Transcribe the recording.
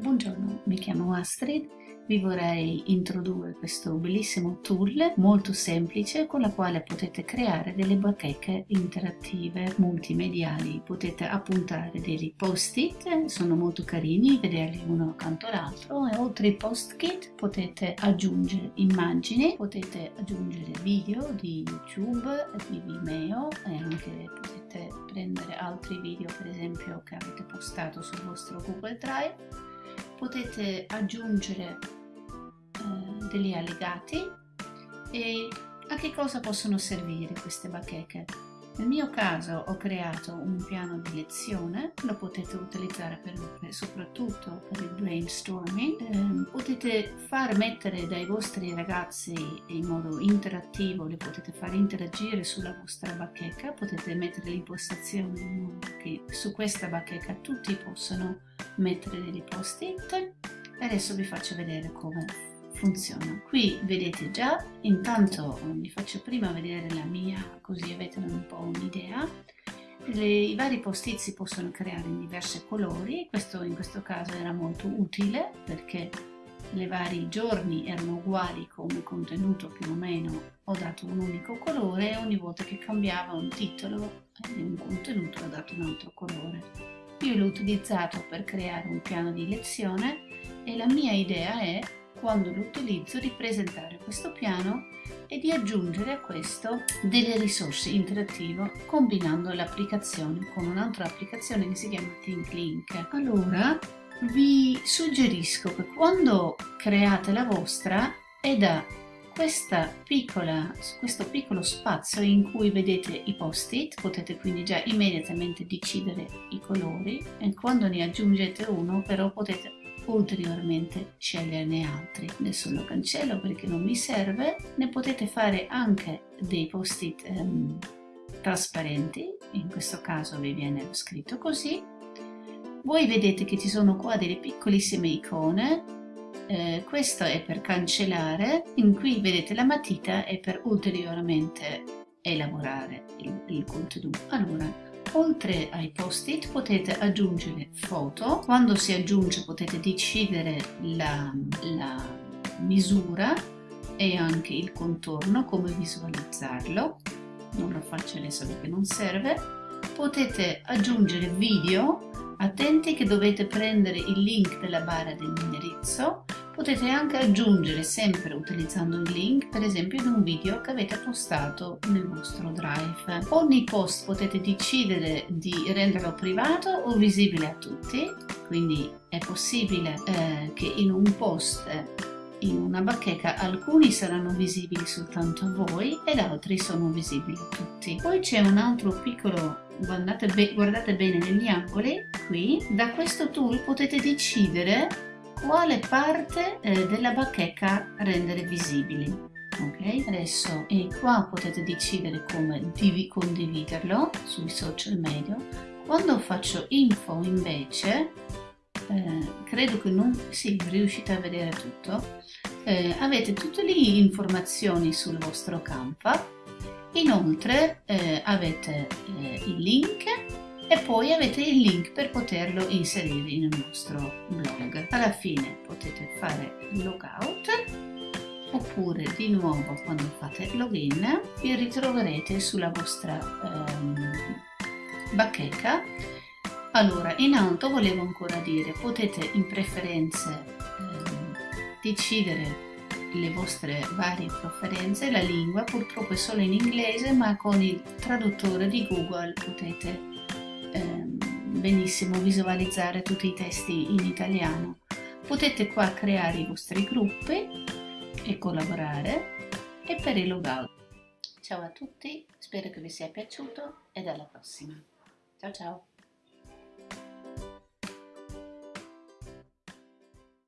Buongiorno, mi chiamo Astrid, vi vorrei introdurre questo bellissimo tool molto semplice con la quale potete creare delle bacheche interattive multimediali. Potete appuntare dei post-it, sono molto carini, vederli uno accanto all'altro e oltre ai post-it potete aggiungere immagini, potete aggiungere video di YouTube, di Vimeo e anche potete prendere altri video per esempio che avete postato sul vostro Google Drive potete aggiungere eh, degli allegati e a che cosa possono servire queste bacheche? Nel mio caso ho creato un piano di lezione, lo potete utilizzare per, per, soprattutto per il brainstorming. Eh, potete far mettere dai vostri ragazzi in modo interattivo, li potete far interagire sulla vostra bacheca, potete mettere l'impostazione in modo che su questa bacheca tutti possono mettere dei post-it. Adesso vi faccio vedere come funziona. Qui vedete già, intanto vi faccio prima vedere la mia così avete un po' un'idea. I vari post-it si possono creare in diversi colori, questo in questo caso era molto utile perché le vari giorni erano uguali come contenuto più o meno, ho dato un unico colore e ogni volta che cambiava un titolo di un contenuto ho dato un altro colore. Io l'ho utilizzato per creare un piano di lezione e la mia idea è quando lo utilizzo di presentare questo piano e di aggiungere a questo delle risorse interattive combinando l'applicazione con un'altra applicazione che si chiama ThinkLink. Allora vi suggerisco che quando create la vostra è da piccola, questo piccolo spazio in cui vedete i post-it, potete quindi già immediatamente decidere i colori e quando ne aggiungete uno però potete ulteriormente sceglierne altri. Adesso lo cancello perché non mi serve, ne potete fare anche dei post-it um, trasparenti, in questo caso vi viene scritto così. Voi vedete che ci sono qua delle piccolissime icone, eh, questo è per cancellare, in cui vedete la matita è per ulteriormente elaborare il, il contenuto. Allora, Oltre ai post-it potete aggiungere foto, quando si aggiunge potete decidere la, la misura e anche il contorno, come visualizzarlo, non lo faccio adesso perché non serve. Potete aggiungere video, attenti che dovete prendere il link della barra dell'indirizzo Potete anche aggiungere, sempre utilizzando il link, per esempio di un video che avete postato nel vostro Drive. Ogni post potete decidere di renderlo privato o visibile a tutti, quindi è possibile eh, che in un post in una bacheca alcuni saranno visibili soltanto a voi ed altri sono visibili a tutti. Poi c'è un altro piccolo, guardate, be guardate bene negli angoli, qui, da questo tool potete decidere quale parte eh, della bacheca rendere visibili. Ok adesso e qua potete decidere come condividerlo sui social media. Quando faccio info invece eh, credo che non si sì, riuscite a vedere tutto. Eh, avete tutte le informazioni sul vostro Canva. Inoltre eh, avete eh, il link e poi avete il link per poterlo inserire nel vostro blog. Alla fine potete fare logout oppure di nuovo quando fate login vi ritroverete sulla vostra ehm, bacheca allora in alto volevo ancora dire potete in preferenze ehm, decidere le vostre varie preferenze la lingua purtroppo è solo in inglese ma con il traduttore di google potete benissimo visualizzare tutti i testi in italiano. Potete qua creare i vostri gruppi e collaborare e per il logout. Ciao a tutti, spero che vi sia piaciuto e alla prossima. Ciao ciao!